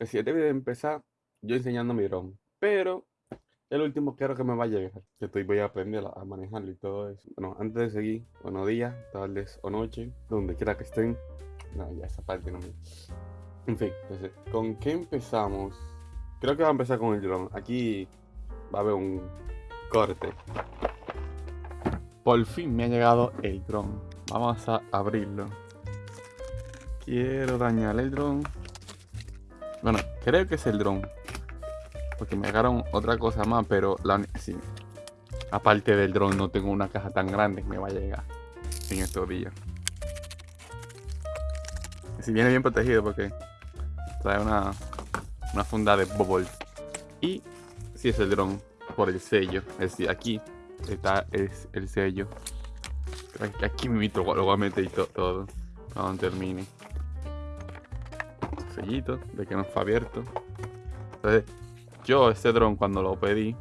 Decir, debe de empezar yo enseñando mi dron. Pero el último quiero que me va a llegar. Que estoy voy a aprender a manejarlo y todo eso. Bueno, antes de seguir, buenos días, tardes o noche, donde quiera que estén. No, ya esa parte no me. En fin, entonces, ¿con qué empezamos? Creo que va a empezar con el dron. Aquí va a haber un corte. Por fin me ha llegado el dron. Vamos a abrirlo. Quiero dañar el dron. Bueno, creo que es el dron. Porque me llegaron otra cosa más, pero la sí. Aparte del dron, no tengo una caja tan grande que me va a llegar en estos días. Si viene bien protegido porque trae una, una funda de bubble. Y si es el dron por el sello. Es decir, aquí está es el sello. Aquí me lo voy a meter todo cuando termine. Sellito de que no fue abierto. Entonces, yo este dron cuando lo pedí,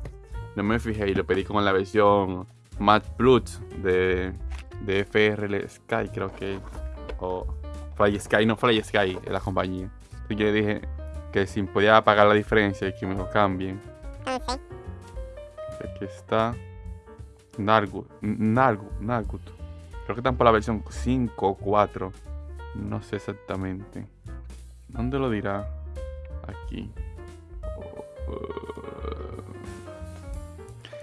no me fijé y lo pedí como en la versión Matte Plus de, de FRL Sky, creo que. O Fly Sky, no Fly Sky, es la compañía. Así que le dije que si podía pagar la diferencia y que me lo cambien. Aquí está. Nargut. Nargut. Nargut. Creo que están por la versión 5 o 4. No sé exactamente. ¿Dónde lo dirá? Aquí.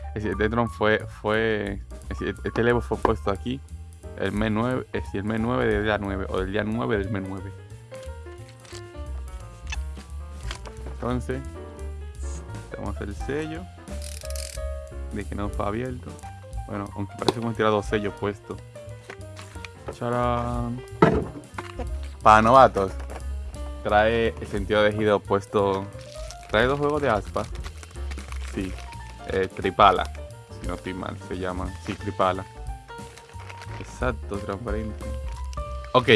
Es decir, este dron fue, fue este level fue puesto aquí el mes 9, es decir, el mes 9 del día 9 o del día 9 del mes 9. Entonces, tenemos el sello de que no fue abierto. Bueno, aunque parece como tirar dos sellos puestos. ¡Charán! Para novatos, trae el sentido de giro puesto. Trae dos juegos de aspa. Sí, eh, Tripala. Si no estoy mal, se llaman. Sí, Tripala. Exacto, transparente. Ok,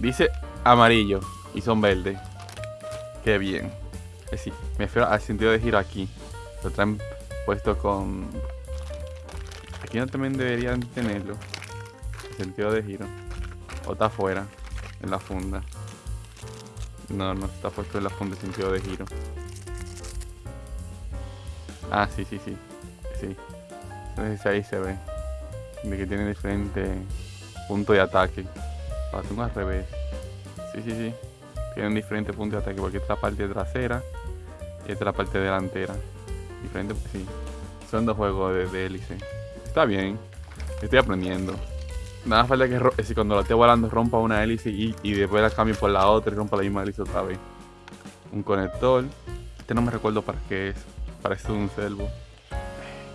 dice amarillo y son verdes. Qué bien. Eh, me refiero al sentido de giro aquí. Lo traen puesto con... Aquí no también deberían tenerlo. Sentido de giro. O está afuera, en la funda. No, no está puesto en la funda el sentido de giro. Ah, sí, sí, sí. Sí. Entonces ahí se ve. De que tiene diferentes puntos de ataque. Para al revés. Sí, sí, sí. Tienen diferentes puntos de ataque porque esta parte trasera y esta es la parte delantera. Diferente, sí. Son dos juegos de, hélice. Está bien. Estoy aprendiendo. Nada falta que si cuando lo esté volando rompa una hélice y, y, después la cambie por la otra y rompa la misma hélice otra vez. Un conector. Este no me recuerdo para qué es. Parece un servo.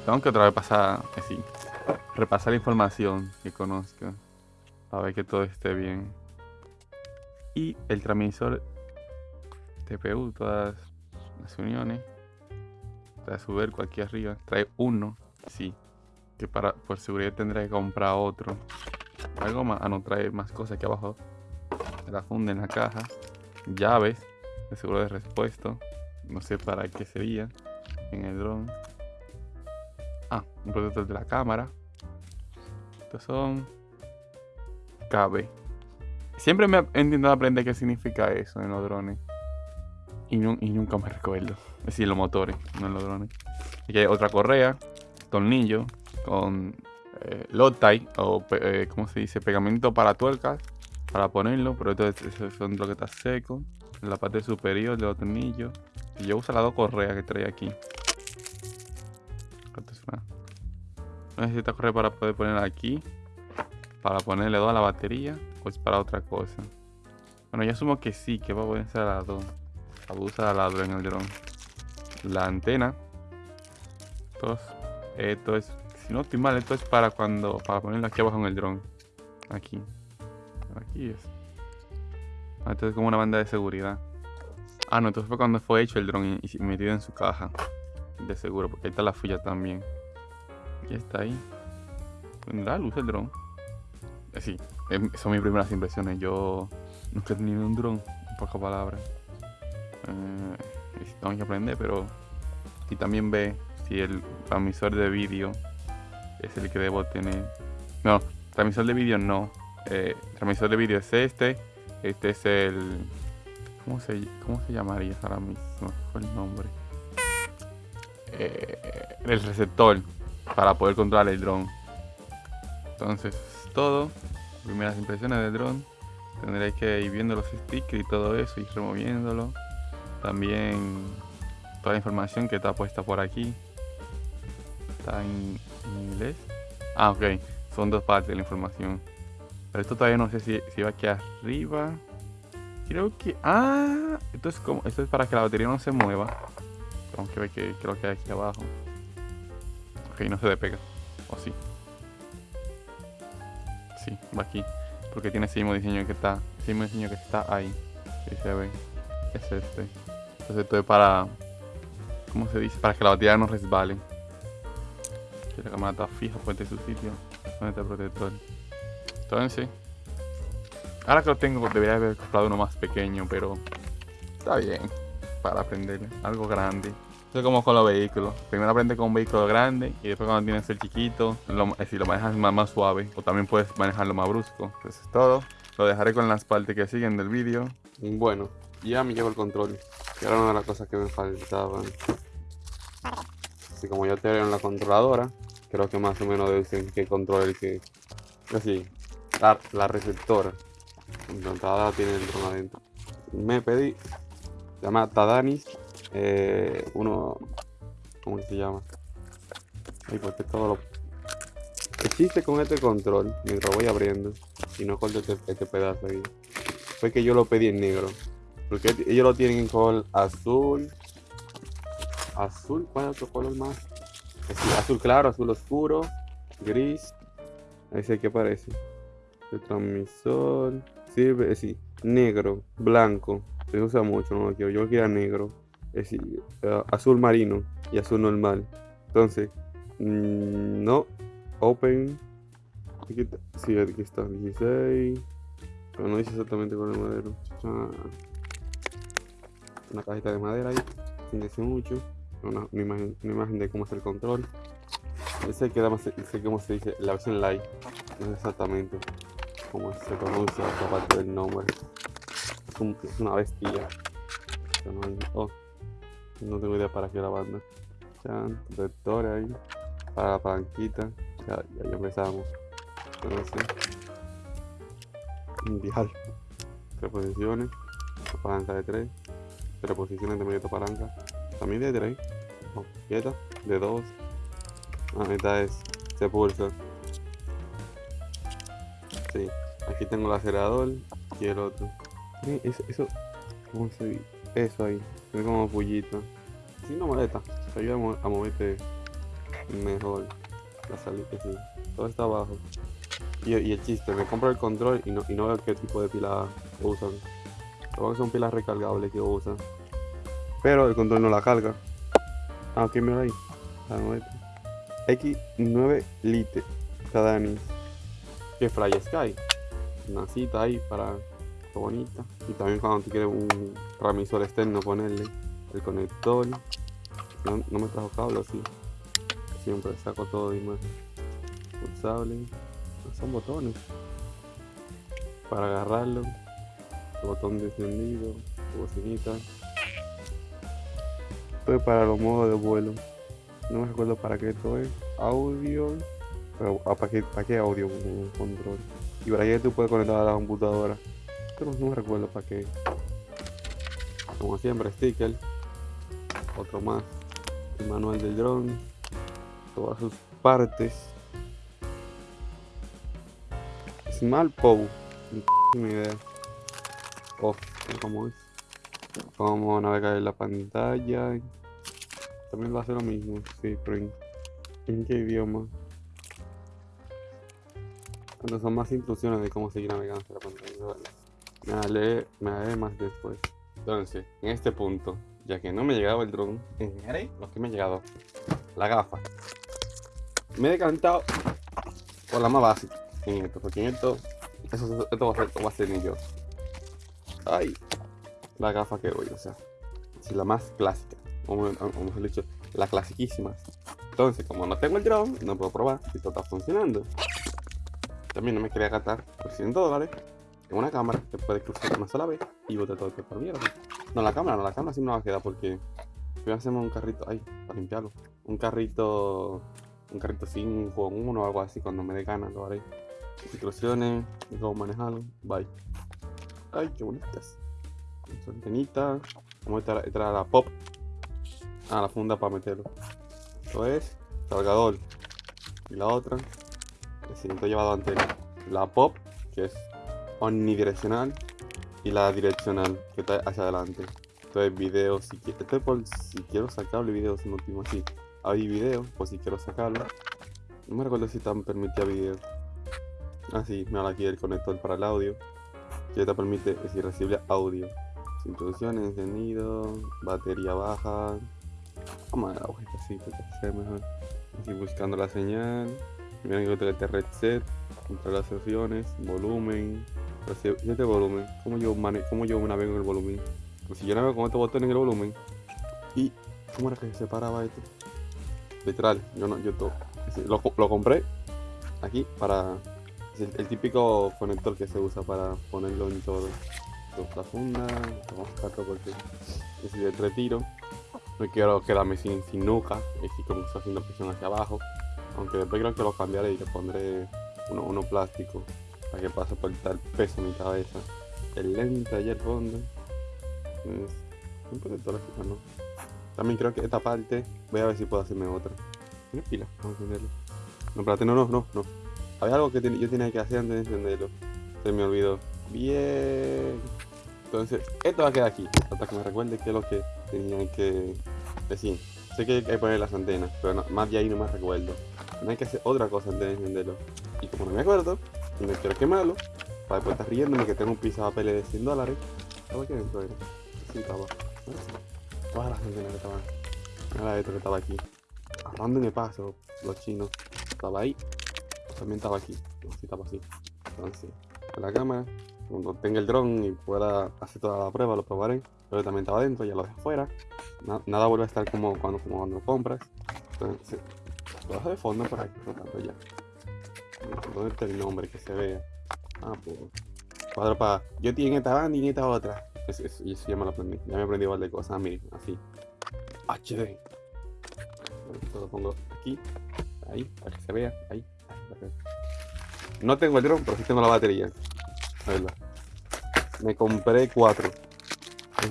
Tengo que otra vez pasar así. Repasar la información que conozca. Para ver que todo esté bien. Y el transmisor TPU, todas las uniones. Trae su ver aquí arriba. Trae uno. Sí. Que para por seguridad tendré que comprar otro. Algo más. Ah, no trae más cosas aquí abajo. La funda en la caja. Llaves. De seguro de respuesta. No sé para qué sería. En el dron. Ah, un protector de la cámara. Estos son. Cabe. Siempre me he intentado aprender qué significa eso en los drones. Y, nunca me recuerdo. Es decir, los motores, no en los drones. Aquí hay otra correa, tornillo, con eh, Lottie, o eh, ¿cómo se dice? Pegamento para tuercas, para ponerlo, pero esto son lo que está seco. En la parte superior de los tornillos. Y yo uso las dos correas que trae aquí. No necesita correa para poder poner aquí. Para ponerle dos a la batería. O es para otra cosa. Bueno, yo asumo que sí, que va a poder ser a las dos. Abusa ladro en el dron. La antena. Esto es, si no estoy mal, esto es para cuando, para ponerlo aquí abajo en el dron. Aquí. Aquí es. Ah, esto es como una banda de seguridad. Ah, no, entonces fue cuando fue hecho el dron y, metido en su caja. De seguro, porque ahí está la fuya también. Y está ahí. Da luz el dron. Eh, sí, em, son mis primeras impresiones. Yo nunca he tenido un dron, en pocas palabras. Eh, tengo que aprender, pero... Y también ve si el transmisor de vídeo es el que debo tener. No, transmisor de vídeo no. Eh, transmisor de vídeo es este. Este es el ¿Cómo se, cómo se llamaría ahora mismo? fue el nombre. Eh, el receptor para poder controlar el dron. Entonces, es todo. Primeras impresiones del dron. Tendréis que ir viendo los stickers y todo eso, y removiéndolo. También toda la información que está puesta por aquí. En, inglés. Ah, ok. Son dos partes de la información. Pero esto todavía no sé si, si va aquí arriba. Creo que... Ah, esto es como... Esto es para que la batería no se mueva. Aunque ve que creo que hay aquí abajo. Ok, no se despega. O sí. Sí, va aquí. Porque tiene ese mismo diseño que está. Ese mismo diseño que está ahí. Se ve. Es este. Entonces esto es para. ¿Cómo se dice? Para que la batería no resbale. Que la cámara está fija, puede su sitio. Donde está el protector. Entonces. Ahora que lo tengo, debería haber comprado uno más pequeño, pero. Está bien. Para aprender algo grande. Es como con los vehículos. Primero aprende con un vehículo grande y después cuando tienes el chiquito, lo, si lo manejas más, más suave o también puedes manejarlo más brusco. Eso es todo. Lo dejaré con las partes que siguen del vídeo. Bueno, ya me llevo el control. Y ahora una de las cosas que me faltaban. Así como ya te en la controladora, creo que más o menos dicen qué control el que. Así, la, la receptora. Entonces tiene el dron adentro. Me pedí. Se llama Tadanis eh, uno, ¿cómo se llama? Ay, porque todo lo... El chiste con este control, mientras voy abriendo, y no corto este, este, pedazo ahí, fue que yo lo pedí en negro. Porque ellos lo tienen en color azul. Azul, ¿cuál es otro color más? azul claro, azul oscuro, gris. Ahí sé qué parece. El transmisor. Sirve, sí, negro, blanco. Se usa mucho, no lo quiero. Yo quiero negro es uh, azul marino y azul normal. Entonces, mm, no, open. Aquí sí, aquí está, 16. Pero no dice exactamente con el madero. Una cajita de madera ahí, sin decir mucho. Una, imagen, una imagen de cómo es el control. Ese queda más, sé cómo se dice, la versión light. No es exactamente cómo se pronuncia parte del nombre. Es, una bestia. Oh. No tengo idea para qué la banda. Chan, ahí. Para la palanquita. Ya, ya, empezamos. Entonces. Dial. Tres posiciones. palanca de tres. Tres posiciones de medio palanca. También de tres. No, quieta. De dos. Ah, esta es. Se pulsa. Sí. Aquí tengo el acelerador y el otro. Eso, eso, ¿cómo se? Eso ahí. Es como pullito. Si no molesta. Te ayuda a moverte mejor. La salida, sí. Todo está abajo. Y, el chiste, me compro el control y no, y no veo qué tipo de pila usan. Creo que son pilas recargables que usan. Pero el control no la carga. Ah, ok, mira ahí. X9 Lite. Tadani. Que Fly Sky. Una cita ahí para bonita. Y también cuando te quieres un transmisor externo ponerle el conector. No, me trajo cable así. Siempre saco todo de imagen. Pulsable. Son botones. Para agarrarlo. botón descendido. Bocinita. Para los modos de vuelo. No me recuerdo para qué esto es. Audio. Pero, ah, ¿para, qué, ¿Para qué audio? control. Y para ahí tú puedes conectar a la computadora pero no me recuerdo para qué. Como siempre, sticker. Otro más. El manual del drone. Todas sus partes. Small Pow. Ni idea. Off. ¿Cómo es? Cómo navegar en la pantalla. También va a ser lo mismo. Sí, pero en, qué idioma. Entonces son más instrucciones de cómo seguir navegando la pantalla. Me haré, me más después. Entonces, en este punto, ya que no me llegaba el dron, enseñaré lo que me ha llegado. La gafa. Me he decantado por la más básica en esto, porque en esto, eso, esto va a ser, va a ser ni yo. Ay, la gafa que voy, o sea, es la más clásica, como mejor dicho, la clasiquísima. Entonces, como no tengo el drone, no puedo probar si esto está funcionando. También no me quería gastar por 100 dólares en una cámara que puede cruzar una sola vez y boté todo este por mierda. No, la cámara, no, la cámara sí me va a quedar porque a hacerme un carrito, ay, para limpiarlo. Un carrito, un carrito 5 1 o algo así cuando me dé ganas lo haré. Instrucciones, cómo manejarlo, bye. Ay, qué bonitas. Antenita, vamos a esta la pop. Ah, la funda para meterlo. Esto es cargador. Y la otra, que siento llevado antena. La pop, que es omnidireccional. Y la direccional, que está hacia adelante. Esto es video, si, esto es por si quiero sacarlo video, si no tengo así. Hay video, por si quiero sacarlo. No me recuerdo si están permitía video. Ah, sí, mira aquí el conector para el audio. Que te permite, es decir, recibir audio. Introducción, encendido, batería baja. Dar la hojita así, mejor. Así buscando la señal. Miren que tengo reset. Contra las opciones, volumen. ¿Y este volumen? ¿Cómo yo, mane ¿Cómo yo navego en el volumen? Pues si yo navego con este botón en el volumen. ¿Y cómo era que se separaba esto? Literal, yo no, yo todo. Lo, lo compré aquí para el, el, típico conector que se usa para ponerlo en todo. La funda, vamos a sacarlo porque es el retiro. No quiero quedarme sin, sin nuca, y como está haciendo presión hacia abajo. Aunque después creo que lo cambiaré y le pondré uno, uno plástico para que pase por el peso en mi cabeza. El lente allá al fondo. Es un protector así, ¿no? También creo que esta parte voy a ver si puedo hacerme otra. Una pila, vamos a encenderlo. No, espérate, no, no, no, no. Había algo que yo tenía que hacer antes de encenderlo. Se me olvidó. Bien. Entonces, esto va a quedar aquí. Hasta que me recuerde qué es lo que tenía que decir. Sé que hay que poner las antenas, pero más de ahí no me recuerdo. No hay que hacer otra cosa antes de encenderlo. Y como no me acuerdo, no quiero quemarlo, para después estar riéndome que tengo un piso de papel de 100 dólares. ¿Estaba aquí adentro? Era? Sí, estaba. Todas las antenas que estaban. Era esto que estaba aquí. El paso, los chinos. Estaba ahí. También estaba aquí. No, sí, estaba así. Entonces, la cámara, cuando tenga el dron y pueda hacer toda la prueba, lo probaré. Pero también estaba adentro, ya lo dejé afuera. Na nada vuelve a estar como cuando, como cuando lo compras. Entonces, lo dejo de fondo por aquí, flotando ya. ¿Dónde está el nombre que se vea? Ah, pues. Cuadro para. Yo tengo esta banda y esta otra. Eso, eso, eso ya me lo aprendí. Ya me aprendí igual de cosas. Miren, así. HD. Esto lo pongo aquí. Ahí, para que se vea. Ahí no tengo el dron, pero sí tengo la batería. Me compré cuatro.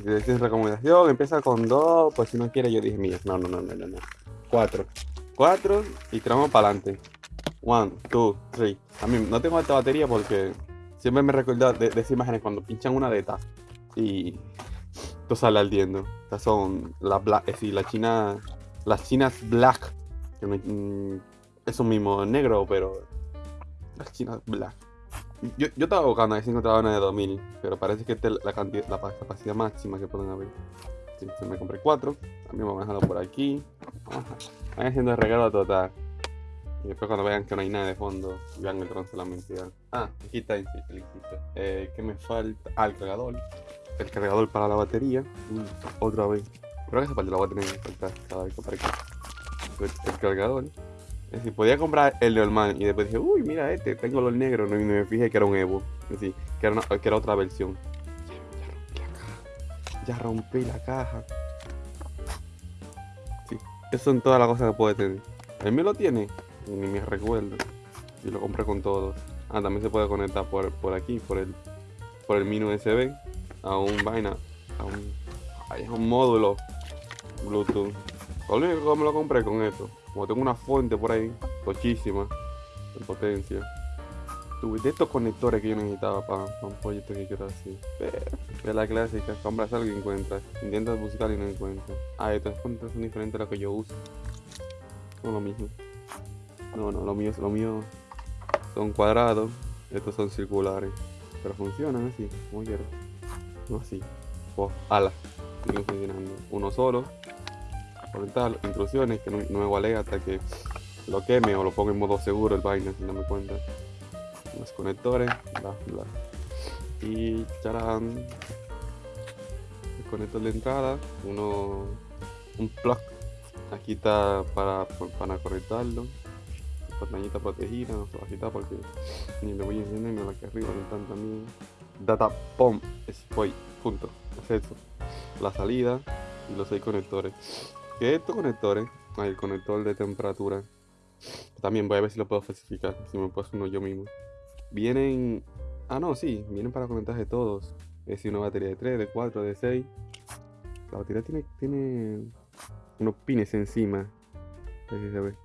Es recomendación, empieza con dos, pues si no quiere yo dije, mira, no, no, no, no, no, no. Cuatro. Cuatro y tiramos para adelante. One, two, three. A mí no tengo esta batería porque siempre me recuerda de, esas imágenes cuando pinchan una de estas y esto sale ardiendo. Estas son las black, es decir, la china, las chinas black. Que no, mm, eso mismo, negro, pero las chinas black. Yo, yo estaba buscando a ver si encontraba una de 2000, pero parece que esta es la, cantidad, la capacidad máxima que pueden haber. Entonces me compré cuatro. También vamos a dejarlo por aquí. Van haciendo el regalo total. Y después cuando vean que no hay nada de fondo, vean el dron solamente. Ya. Ah, aquí está el eh, ¿Qué me falta? Ah, el cargador. El cargador para la batería. Uy, otra vez. Creo que esa parte la voy a tener que faltar cada vez que aparezca. El, el cargador. Es decir, podía comprar el normal y después dije, uy, mira este, tengo el negro. No, y me fijé que era un Evo. Es decir, que era, que era otra versión. Ya, rompí la caja. Sí, esas son todas las cosas que puede tener. ¿Él me lo tiene? Ni me recuerdo. Y lo compré con todos. Ah, también se puede conectar por, por aquí, por el, por el mini USB a un vaina, a un, hay un módulo Bluetooth. Lo único que me lo compré con esto. Como tengo una fuente por ahí, muchísima en potencia. Tuve de estos conectores que yo necesitaba para, un proyecto que quiero. Pero, de la clásica, compras algo y encuentras. Intentas buscar y no encuentras. Ah, estas fuentes son diferentes a las que yo uso. Son lo mismo. No, no, lo mío, lo mío son cuadrados. Estos son circulares. Pero funcionan así, como quiero. No así. Oh, ala. Siguen funcionando. Uno solo. Conectar intrusiones que no, no me vale hasta que lo queme o lo ponga en modo seguro el vaina sin darme cuenta. Los conectores, bla bla. Y charán. Conector de entrada, uno. un plug. Aquí está para, para conectarlo. Pantallita protegida, no se va a quitar porque ni lo voy a encender la que arriba no están también. data pom spoy punto es eso la salida y los seis conectores que estos conectores hay el conector de temperatura también voy a ver si lo puedo especificar si me puedo uno yo mismo vienen ah no sí vienen para conectar de todos es decir una batería de 3 de 4 de 6 la batería tiene tiene unos pines encima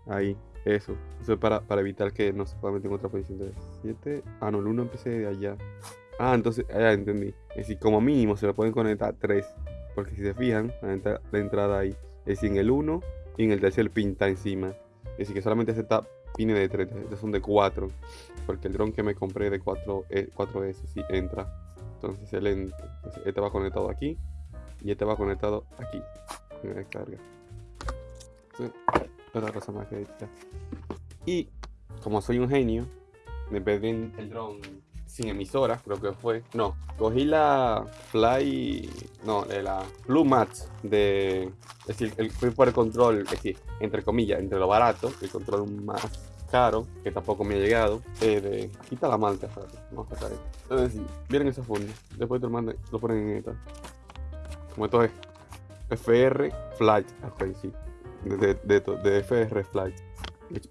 Ahí eso. Eso es para, para evitar que no se pueda meter en otra posición de 7. Ah, no, el 1 empecé de allá. Ah, entonces, ya entendí. Es decir, como mínimo se le pueden conectar 3. Porque si se fijan, la entrada ahí. Es decir, en el 1 y en el tercer pinta encima. Es decir, que solamente acepta pines de 3. Estos son de 4. Porque el dron que me compré de 4, eh, 4S sí entra. Entonces, el entonces, este va conectado aquí. Y este va conectado aquí. En la descarga. Otra cosa más que decir. Y como soy un genio, me pedí el dron sin emisora, creo que fue. No, cogí la Fly. No, de la Blue Mats de. Es decir, el, fui por el control, es decir, entre comillas, entre lo barato, el control más caro, que tampoco me ha llegado. eh, de, aquí está la espérate, vamos a sacar esto. Entonces, sí, vienen esos fundos. Después te lo, mandan- lo ponen en esta. Como esto es FR Flight, ok, sí. De, de, de, FR Flight.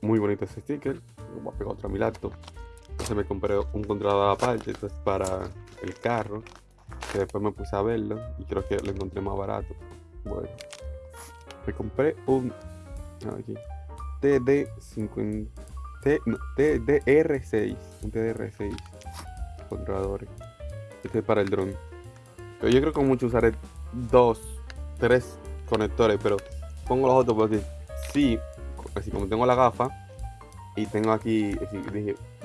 Muy bonito ese sticker. Lo voy a pegar otro a mi laptop. Entonces me compré un controlador aparte, esto es para el carro. Que después me puse a verlo y creo que lo encontré más barato. Bueno. Me compré un. aquí. TD50. T- no, TDR6. Un TDR6. Controladores. Este es para el dron. Pero yo creo que mucho usaré dos, tres conectores, pero pongo los otros porque sí, así como tengo la gafa y tengo aquí,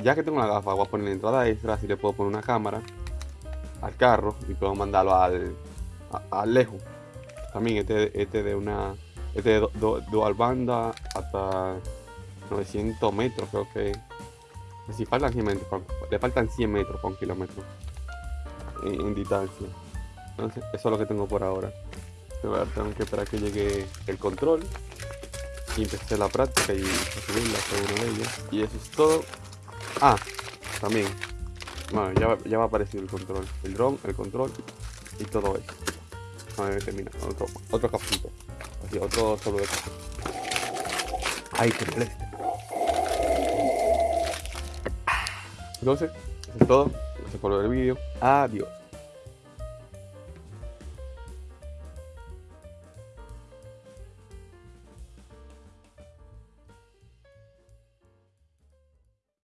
ya que tengo la gafa, voy a poner la entrada extra, así le puedo poner una cámara al carro y puedo mandarlo al, a- lejos. También este, este de una, este de dual banda hasta 900 metros, creo que. Si faltan 100 metros, le faltan 100 metros para un kilómetro en, distancia. Entonces, eso es lo que tengo por ahora tengo que esperar que llegue el control y empecé la práctica y a subirla de ellas. Y eso es todo. Ah, también. Bueno, ya, ya va a aparecer el control. El drone, el control y todo eso. A ver, termina. Otro, otro. Así, otro solo de café. Ay, qué molesta. Entonces, eso es todo. Gracias por ver el vídeo. Adiós.